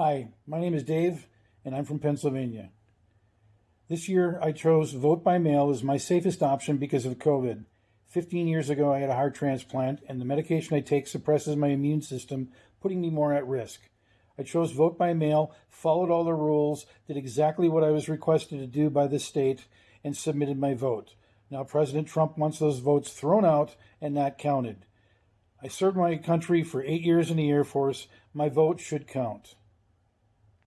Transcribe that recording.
Hi, my name is Dave, and I'm from Pennsylvania. This year, I chose vote by mail as my safest option because of COVID. 15 years ago, I had a heart transplant, and the medication I take suppresses my immune system, putting me more at risk. I chose vote by mail, followed all the rules, did exactly what I was requested to do by the state, and submitted my vote. Now, President Trump wants those votes thrown out and not counted. I served my country for eight years in the Air Force. My vote should count.